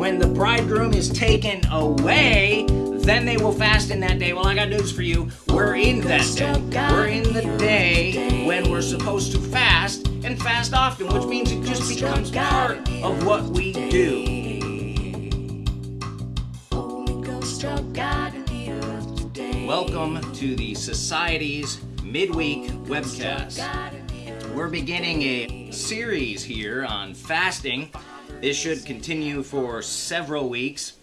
when the bridegroom is taken away, then they will fast in that day. Well, I got news for you. We're in that day. We're in the day when we're supposed to fast and fast often, which means it just becomes part of what we do. Welcome to the Society's midweek webcast. We're beginning a series here on fasting. This should continue for several weeks,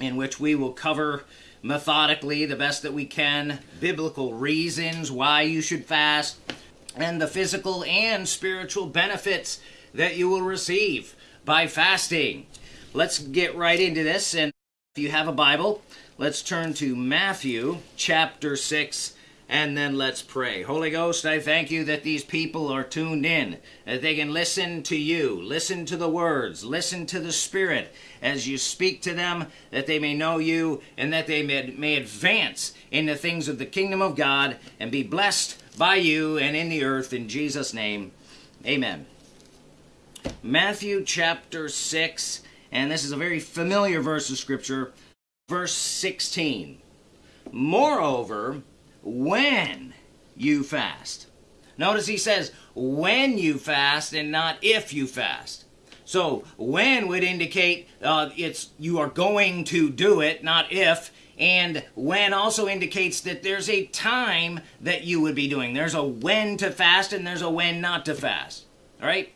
in which we will cover methodically the best that we can biblical reasons why you should fast and the physical and spiritual benefits that you will receive by fasting. Let's get right into this. And if you have a Bible, let's turn to Matthew chapter 6 and then let's pray. Holy Ghost, I thank you that these people are tuned in, that they can listen to you, listen to the words, listen to the Spirit as you speak to them, that they may know you, and that they may, may advance in the things of the kingdom of God and be blessed by you and in the earth. In Jesus' name, amen. Matthew chapter 6, and this is a very familiar verse of Scripture, verse 16. Moreover, when you fast. Notice he says when you fast and not if you fast. So when would indicate uh, it's you are going to do it, not if. And when also indicates that there's a time that you would be doing. There's a when to fast and there's a when not to fast. All right.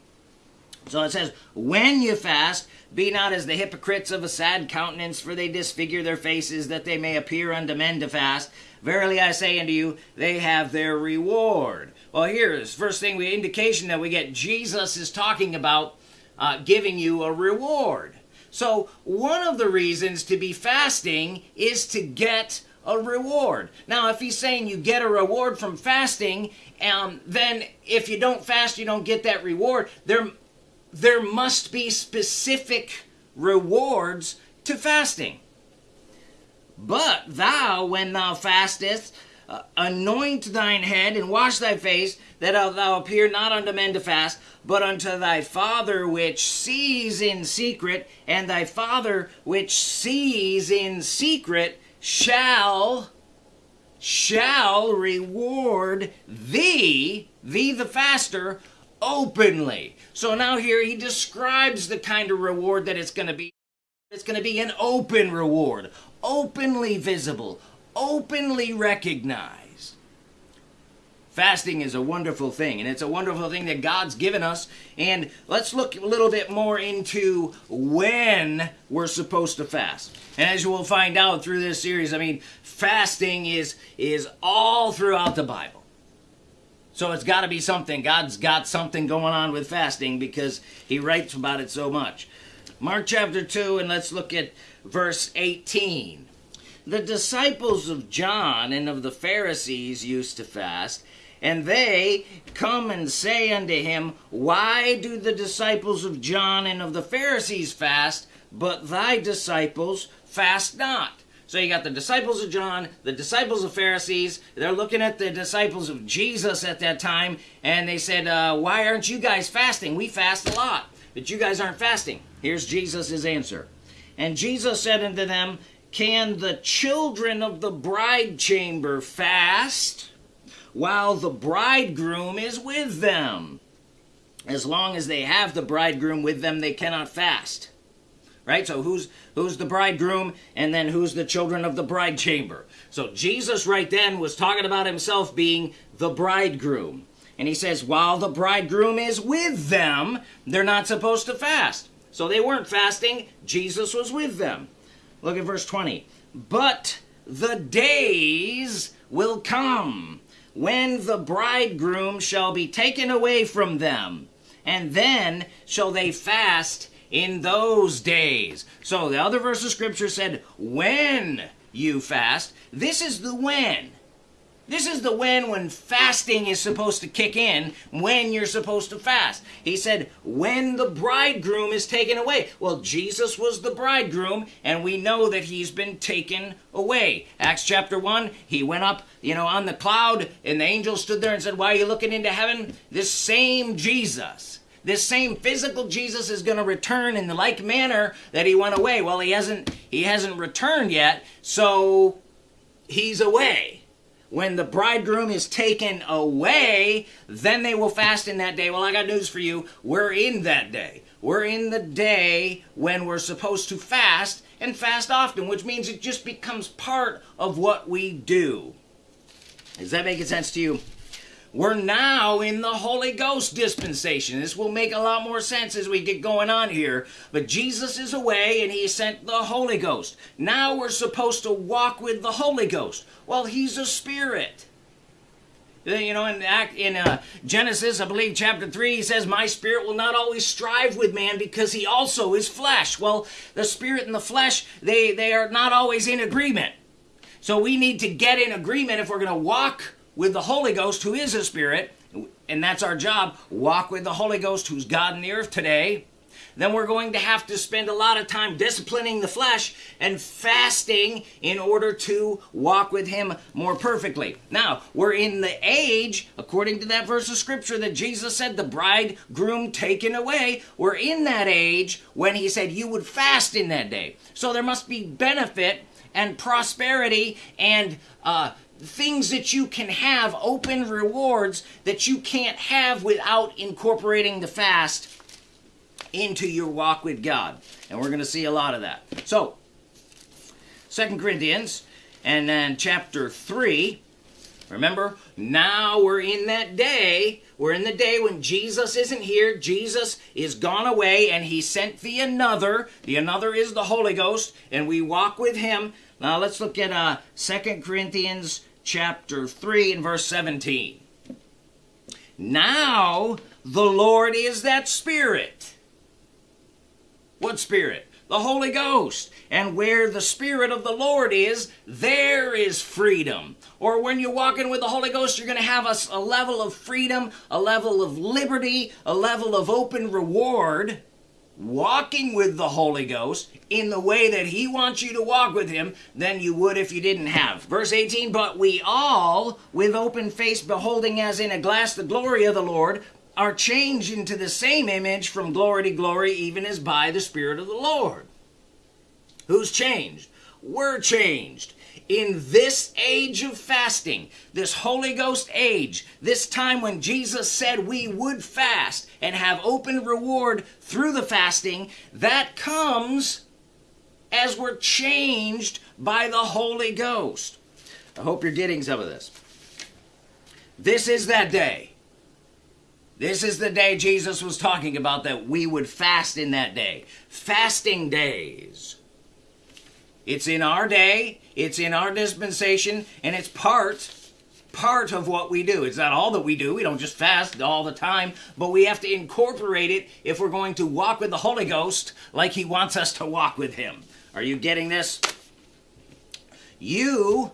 So it says when you fast, be not as the hypocrites of a sad countenance, for they disfigure their faces, that they may appear unto men to fast. Verily I say unto you, they have their reward. Well, here's first thing we indication that we get. Jesus is talking about uh, giving you a reward. So one of the reasons to be fasting is to get a reward. Now, if he's saying you get a reward from fasting, um, then if you don't fast, you don't get that reward. There there must be specific rewards to fasting. But thou, when thou fastest, uh, anoint thine head and wash thy face, that thou appear not unto men to fast, but unto thy Father which sees in secret, and thy Father which sees in secret shall shall reward thee, thee the faster, openly. So now here he describes the kind of reward that it's going to be. It's going to be an open reward, openly visible, openly recognized. Fasting is a wonderful thing, and it's a wonderful thing that God's given us. And let's look a little bit more into when we're supposed to fast. And as you will find out through this series, I mean, fasting is is all throughout the Bible. So it's got to be something. God's got something going on with fasting because he writes about it so much. Mark chapter 2, and let's look at verse 18. The disciples of John and of the Pharisees used to fast, and they come and say unto him, Why do the disciples of John and of the Pharisees fast, but thy disciples fast not? So you got the disciples of John, the disciples of Pharisees. They're looking at the disciples of Jesus at that time, and they said, uh, Why aren't you guys fasting? We fast a lot, but you guys aren't fasting. Here's Jesus' answer. And Jesus said unto them, Can the children of the bride chamber fast while the bridegroom is with them? As long as they have the bridegroom with them, they cannot fast right? So who's who's the bridegroom and then who's the children of the bride chamber? So Jesus right then was talking about himself being the bridegroom. And he says, while the bridegroom is with them, they're not supposed to fast. So they weren't fasting, Jesus was with them. Look at verse 20. But the days will come when the bridegroom shall be taken away from them, and then shall they fast in those days. So the other verse of scripture said, when you fast. This is the when. This is the when when fasting is supposed to kick in, when you're supposed to fast. He said, when the bridegroom is taken away. Well, Jesus was the bridegroom, and we know that he's been taken away. Acts chapter 1, he went up, you know, on the cloud, and the angel stood there and said, Why are you looking into heaven? This same Jesus this same physical Jesus is going to return in the like manner that he went away. Well, he hasn't he hasn't returned yet, so he's away. When the bridegroom is taken away, then they will fast in that day. Well, I got news for you. We're in that day. We're in the day when we're supposed to fast and fast often, which means it just becomes part of what we do. Is that making sense to you? We're now in the Holy Ghost dispensation. This will make a lot more sense as we get going on here. But Jesus is away and he sent the Holy Ghost. Now we're supposed to walk with the Holy Ghost. Well, he's a spirit. You know, in act in uh, Genesis, I believe chapter three, he says, "My spirit will not always strive with man because he also is flesh." Well, the spirit and the flesh they they are not always in agreement. So we need to get in agreement if we're going to walk with the Holy Ghost, who is a spirit, and that's our job. Walk with the Holy Ghost, who's God in the earth today then we're going to have to spend a lot of time disciplining the flesh and fasting in order to walk with Him more perfectly. Now, we're in the age, according to that verse of Scripture that Jesus said, the bridegroom taken away. We're in that age when He said you would fast in that day. So there must be benefit and prosperity and uh, things that you can have, open rewards that you can't have without incorporating the fast into your walk with God. And we're going to see a lot of that. So, Second Corinthians and then chapter 3. Remember, now we're in that day. We're in the day when Jesus isn't here. Jesus is gone away and he sent the another. The another is the Holy Ghost and we walk with him. Now let's look at uh, 2 Corinthians chapter 3 and verse 17. Now the Lord is that Spirit. What Spirit? The Holy Ghost. And where the Spirit of the Lord is, there is freedom. Or when you're walking with the Holy Ghost, you're going to have a, a level of freedom, a level of liberty, a level of open reward. Walking with the Holy Ghost in the way that He wants you to walk with Him than you would if you didn't have. Verse 18, but we all, with open face, beholding as in a glass the glory of the Lord, are changed into the same image from glory to glory, even as by the Spirit of the Lord. Who's changed? We're changed. In this age of fasting, this Holy Ghost age, this time when Jesus said we would fast and have open reward through the fasting, that comes as we're changed by the Holy Ghost. I hope you're getting some of this. This is that day. This is the day Jesus was talking about that we would fast in that day. Fasting days. It's in our day, it's in our dispensation, and it's part part of what we do. It's not all that we do. We don't just fast all the time, but we have to incorporate it if we're going to walk with the Holy Ghost like he wants us to walk with him. Are you getting this? You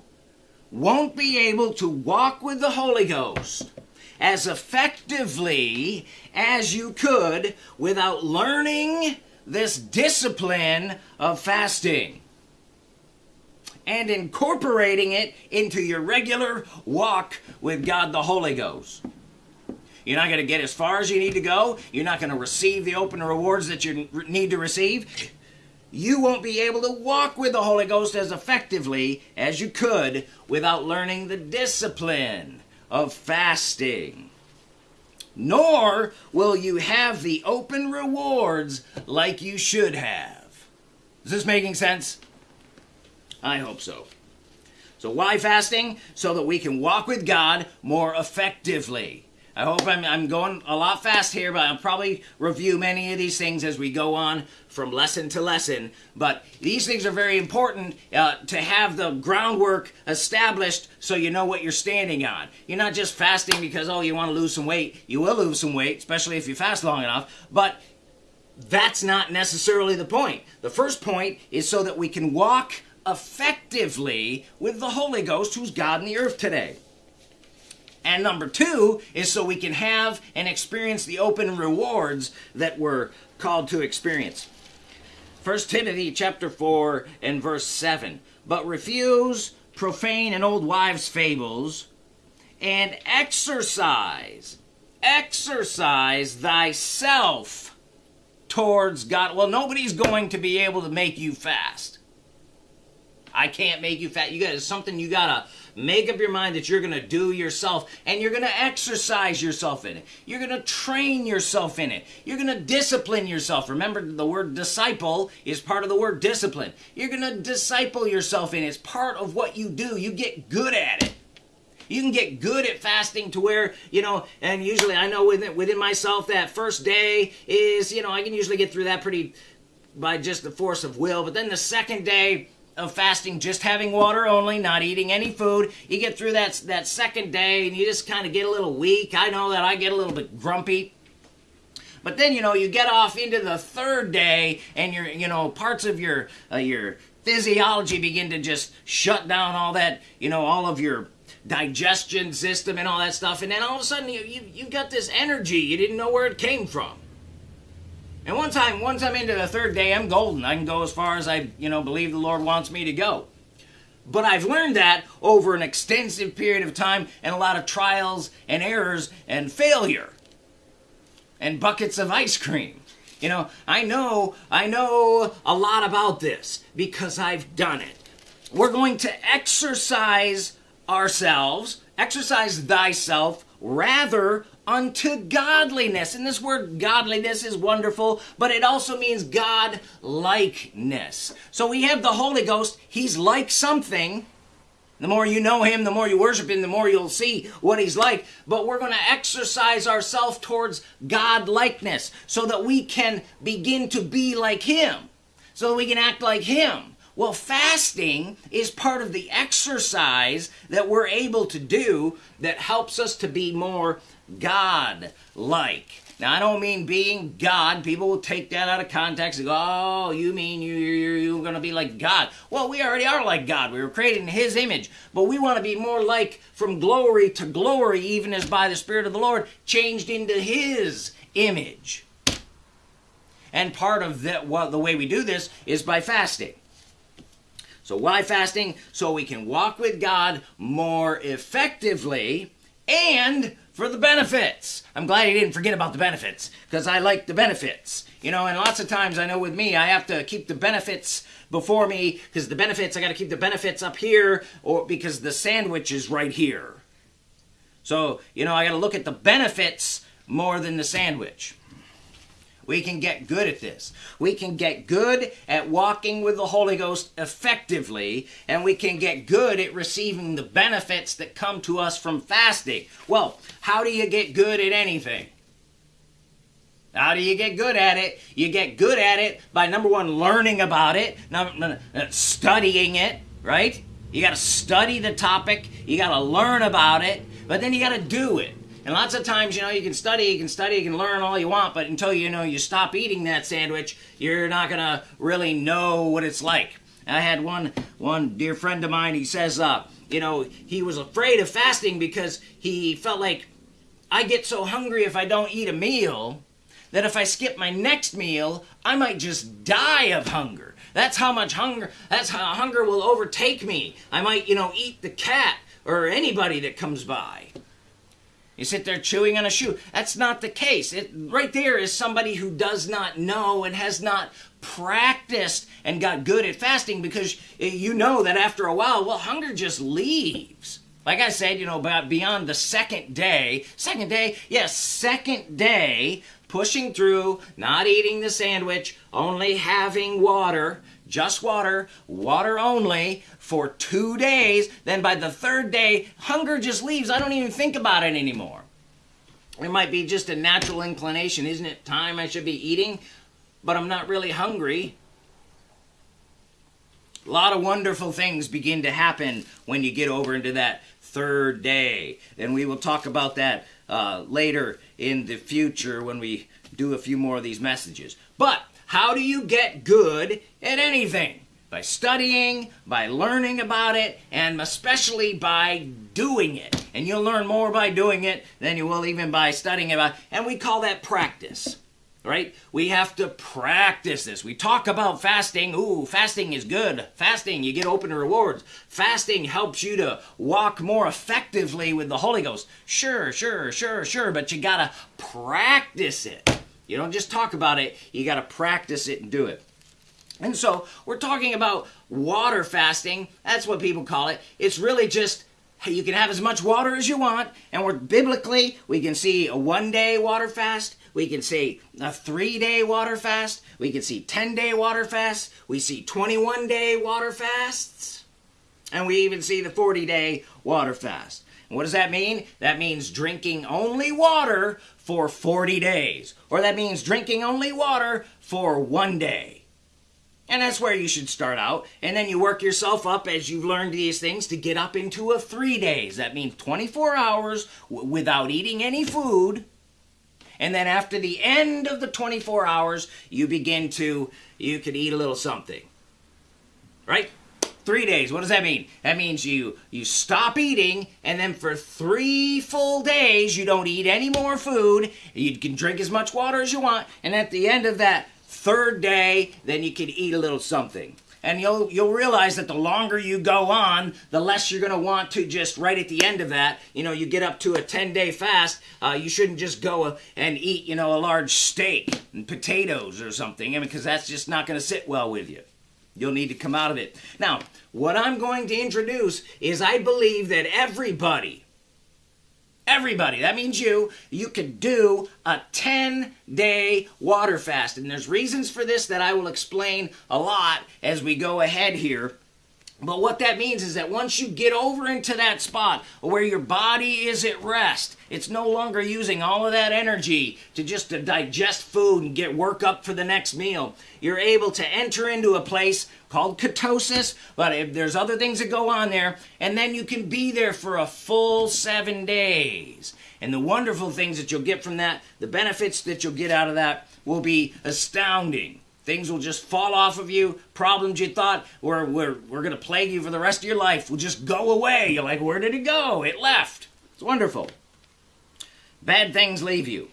won't be able to walk with the Holy Ghost as effectively as you could without learning this discipline of fasting and incorporating it into your regular walk with God the Holy Ghost. You're not going to get as far as you need to go. You're not going to receive the open rewards that you need to receive. You won't be able to walk with the Holy Ghost as effectively as you could without learning the discipline of fasting. Nor will you have the open rewards like you should have. Is this making sense? I hope so. So, why fasting? So that we can walk with God more effectively. I hope I'm, I'm going a lot fast here, but I'll probably review many of these things as we go on from lesson to lesson. But these things are very important uh, to have the groundwork established so you know what you're standing on. You're not just fasting because, oh, you want to lose some weight. You will lose some weight, especially if you fast long enough. But that's not necessarily the point. The first point is so that we can walk effectively with the Holy Ghost, who's God in the earth today. And number two is so we can have and experience the open rewards that we're called to experience. 1 Timothy chapter 4 and verse 7. But refuse profane and old wives' fables, and exercise, exercise thyself towards God. Well, nobody's going to be able to make you fast. I can't make you fat. You got something you gotta make up your mind that you're gonna do yourself, and you're gonna exercise yourself in it. You're gonna train yourself in it. You're gonna discipline yourself. Remember, the word disciple is part of the word discipline. You're gonna disciple yourself in it. It's part of what you do. You get good at it. You can get good at fasting to where, you know, and usually I know within, within myself that first day is, you know, I can usually get through that pretty by just the force of will. But then the second day, of fasting, just having water only, not eating any food. You get through that that second day, and you just kind of get a little weak. I know that I get a little bit grumpy. But then you know you get off into the third day, and your you know parts of your uh, your physiology begin to just shut down all that you know all of your digestion system and all that stuff, and then all of a sudden you you you got this energy you didn't know where it came from. And one time, once I'm into the third day, I'm golden. I can go as far as I, you know, believe the Lord wants me to go. But I've learned that over an extensive period of time and a lot of trials and errors and failure and buckets of ice cream. You know, I know, I know a lot about this because I've done it. We're going to exercise ourselves, exercise thyself rather unto godliness. And this word godliness is wonderful, but it also means God likeness. So we have the Holy Ghost, He's like something. The more you know Him, the more you worship Him, the more you'll see what He's like. But we're going to exercise ourselves towards God likeness so that we can begin to be like Him, so that we can act like Him. Well, fasting is part of the exercise that we're able to do that helps us to be more God like. Now, I don't mean being God. People will take that out of context and go, oh, you mean you, you're, you're going to be like God. Well, we already are like God. We were created in His image. But we want to be more like from glory to glory, even as by the Spirit of the Lord, changed into His image. And part of that, well, the way we do this is by fasting. So, why fasting? So we can walk with God more effectively and for the benefits. I'm glad he didn't forget about the benefits because I like the benefits. You know, and lots of times I know with me, I have to keep the benefits before me because the benefits, I got to keep the benefits up here or because the sandwich is right here. So, you know, I got to look at the benefits more than the sandwich. We can get good at this. We can get good at walking with the Holy Ghost effectively, and we can get good at receiving the benefits that come to us from fasting. Well, how do you get good at anything? How do you get good at it? You get good at it by number one, learning about it, uh, studying it, right? You got to study the topic, you got to learn about it, but then you got to do it. And lots of times, you know, you can study, you can study, you can learn all you want, but until you know you stop eating that sandwich, you're not gonna really know what it's like. I had one one dear friend of mine. He says, uh, you know, he was afraid of fasting because he felt like I get so hungry if I don't eat a meal that if I skip my next meal, I might just die of hunger. That's how much hunger. That's how hunger will overtake me. I might, you know, eat the cat or anybody that comes by. You sit there chewing on a shoe. That's not the case. It, right there is somebody who does not know and has not practiced and got good at fasting because eh, you know that after a while, well, hunger just leaves. Like I said, you know, about beyond the second day, second day, yes, second day, pushing through, not eating the sandwich, only having water, just water, water only, for two days. Then by the third day, hunger just leaves. I don't even think about it anymore. It might be just a natural inclination. Isn't it time I should be eating? But I'm not really hungry. A lot of wonderful things begin to happen when you get over into that third day. And we will talk about that uh, later in the future when we do a few more of these messages. But how do you get good at anything? By studying, by learning about it, and especially by doing it. And you'll learn more by doing it than you will even by studying about it. And we call that practice. right? We have to practice this. We talk about fasting. Ooh, fasting is good. Fasting, you get open rewards. Fasting helps you to walk more effectively with the Holy Ghost. Sure, sure, sure, sure, but you got to practice it. You don't just talk about it, you got to practice it and do it. And so, we're talking about water fasting. That's what people call it. It's really just you can have as much water as you want, and we're biblically, we can see a one day water fast, we can see a three day water fast, we can see 10 day water fast. we see 21 day water fasts, and we even see the 40 day water fast. And what does that mean? That means drinking only water for 40 days, or that means drinking only water for one day. And that's where you should start out. And then you work yourself up as you've learned these things to get up into a three days. That means 24 hours without eating any food. And then after the end of the 24 hours, you begin to, you can eat a little something. Right? Three days. What does that mean? That means you you stop eating, and then for three full days you don't eat any more food. You can drink as much water as you want, and at the end of that Third day, then you can eat a little something. And you'll you'll realize that the longer you go on, the less you're going to want to just right at the end of that. You know, you get up to a 10 day fast. Uh, you shouldn't just go and eat you know a large steak and potatoes or something, because that's just not going to sit well with you. You'll need to come out of it. Now, what I'm going to introduce is I believe that everybody Everybody, that means you, you could do a 10 day water fast. And there's reasons for this that I will explain a lot as we go ahead here. But what that means is that once you get over into that spot where your body is at rest, it's no longer using all of that energy to just to digest food and get work up for the next meal. You're able to enter into a place called ketosis, but if there's other things that go on there, and then you can be there for a full seven days. And the wonderful things that you'll get from that, the benefits that you'll get out of that, will be astounding. Things will just fall off of you. Problems you thought were, were, were going to plague you for the rest of your life will just go away. You're like, where did it go? It left. It's wonderful. Bad things leave you.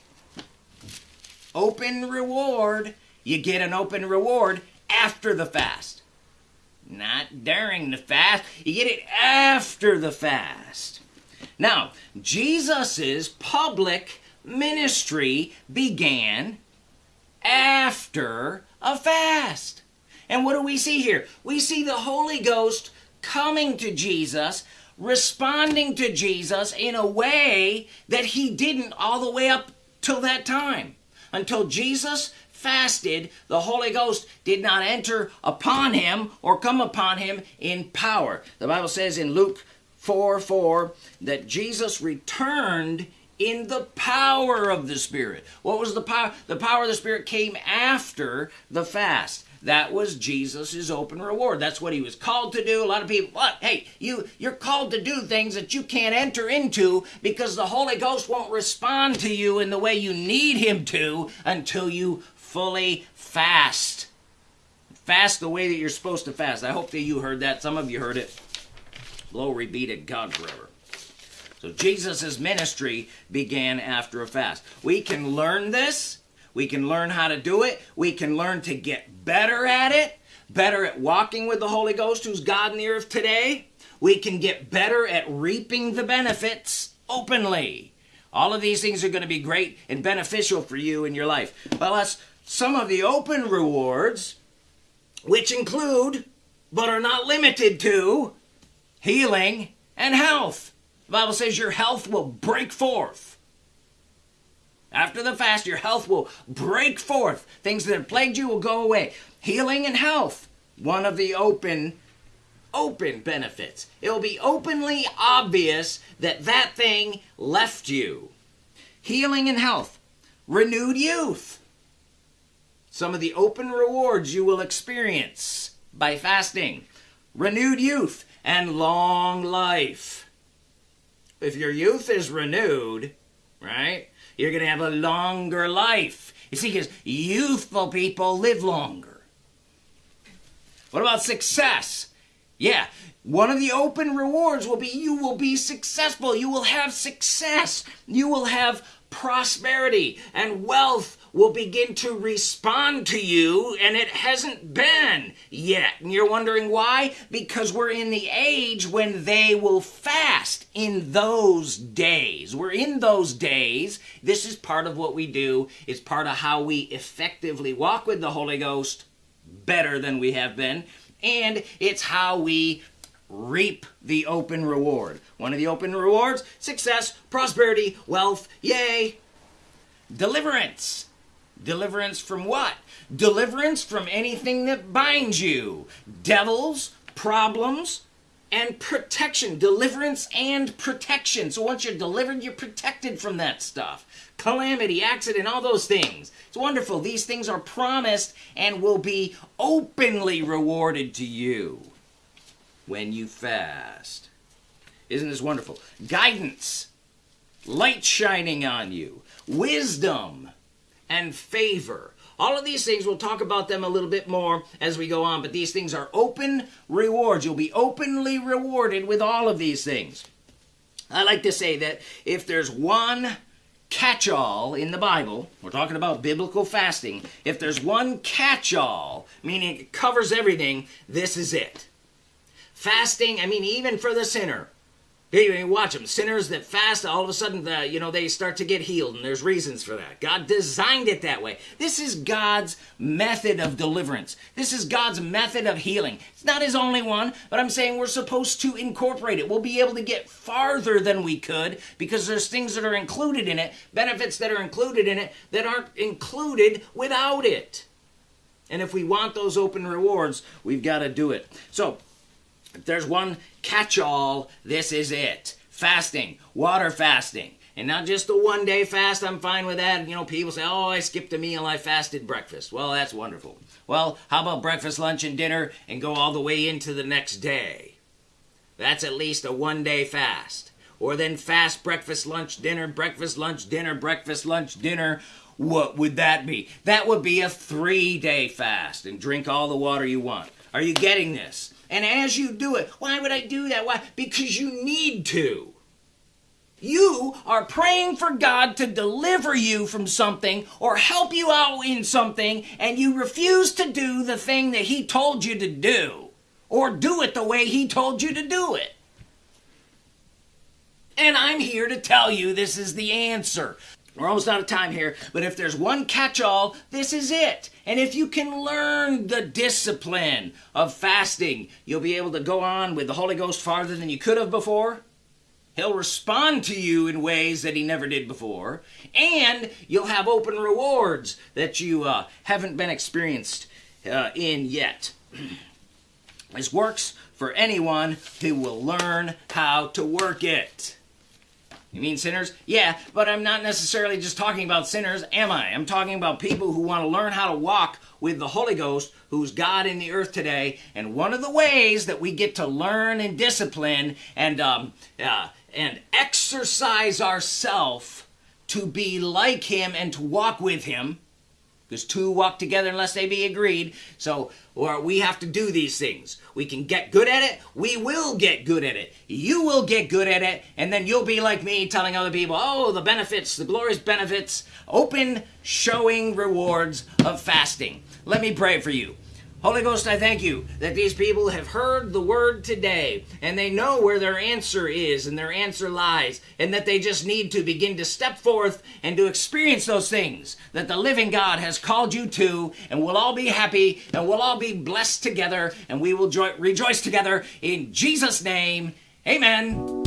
Open reward. You get an open reward after the fast. Not during the fast. You get it after the fast. Now, Jesus' public ministry began after a fast. And what do we see here? We see the Holy Ghost coming to Jesus, responding to Jesus in a way that he didn't all the way up till that time. Until Jesus fasted, the Holy Ghost did not enter upon him or come upon him in power. The Bible says in Luke 4 4 that Jesus returned in the power of the Spirit. What was the power? The power of the Spirit came after the fast. That was Jesus' open reward. That's what he was called to do. A lot of people, what? Hey, you you're called to do things that you can't enter into because the Holy Ghost won't respond to you in the way you need him to until you fully fast. Fast the way that you're supposed to fast. I hope that you heard that. Some of you heard it. Glory be to God forever. So Jesus' ministry began after a fast. We can learn this. We can learn how to do it. We can learn to get better at it, better at walking with the Holy Ghost, who's God in the earth today. We can get better at reaping the benefits openly. All of these things are going to be great and beneficial for you in your life. Well, that's some of the open rewards, which include, but are not limited to, healing and health. The Bible says your health will break forth. After the fast, your health will break forth. Things that have plagued you will go away. Healing and health, one of the open open benefits. It will be openly obvious that that thing left you. Healing and health, renewed youth. Some of the open rewards you will experience by fasting. Renewed youth and long life if your youth is renewed, right, you're going to have a longer life. You see, because youthful people live longer. What about success? Yeah, one of the open rewards will be you will be successful. You will have success. You will have prosperity and wealth will begin to respond to you, and it hasn't been yet. And you're wondering why? Because we're in the age when they will fast in those days. We're in those days. This is part of what we do, it's part of how we effectively walk with the Holy Ghost better than we have been. And it's how we reap the open reward. One of the open rewards success, prosperity, wealth, yay. Deliverance. Deliverance from what? Deliverance from anything that binds you. Devils, problems, and protection. Deliverance and protection. So once you're delivered, you're protected from that stuff. Calamity, accident, all those things. It's wonderful. These things are promised and will be openly rewarded to you when you fast. Isn't this wonderful? Guidance, light shining on you, wisdom, and favor. All of these things, we'll talk about them a little bit more as we go on, but these things are open rewards. You'll be openly rewarded with all of these things. I like to say that if there's one catch all in the Bible, we're talking about biblical fasting, if there's one catch all, meaning it covers everything, this is it. Fasting, I mean, even for the sinner. Hey, watch them. Sinners that fast, all of a sudden, the, you know, they start to get healed, and there's reasons for that. God designed it that way. This is God's method of deliverance. This is God's method of healing. It's not His only one, but I'm saying we're supposed to incorporate it. We'll be able to get farther than we could because there's things that are included in it, benefits that are included in it that aren't included without it. And if we want those open rewards, we've got to do it. So, if there's one catch all, this is it. Fasting, water fasting. And not just a one day fast, I'm fine with that. You know, people say, oh, I skipped a meal, I fasted breakfast. Well, that's wonderful. Well, how about breakfast, lunch, and dinner and go all the way into the next day? That's at least a one day fast. Or then fast breakfast, lunch, dinner, breakfast, lunch, dinner, breakfast, lunch, dinner. What would that be? That would be a three day fast and drink all the water you want. Are you getting this? And as you do it, why would I do that? Why? Because you need to. You are praying for God to deliver you from something or help you out in something, and you refuse to do the thing that He told you to do or do it the way He told you to do it. And I'm here to tell you this is the answer. We're almost out of time here, but if there's one catch all, this is it. And if you can learn the discipline of fasting, you'll be able to go on with the Holy Ghost farther than you could have before. He'll respond to you in ways that he never did before. And you'll have open rewards that you uh, haven't been experienced uh, in yet. this works for anyone who will learn how to work it. You mean sinners? Yeah, but I'm not necessarily just talking about sinners, am I? I'm talking about people who want to learn how to walk with the Holy Ghost, who's God in the earth today. And one of the ways that we get to learn and discipline and um, uh, and exercise ourselves to be like Him and to walk with Him because two walk together unless they be agreed. So, or we have to do these things. We can get good at it. We will get good at it. You will get good at it, and then you'll be like me telling other people, oh, the benefits, the glorious benefits, open showing rewards of fasting. Let me pray for you. Holy Ghost, I thank you that these people have heard the word today and they know where their answer is and their answer lies, and that they just need to begin to step forth and to experience those things that the living God has called you to, and we'll all be happy and we'll all be blessed together and we will jo- rejoice together in Jesus' name. Amen.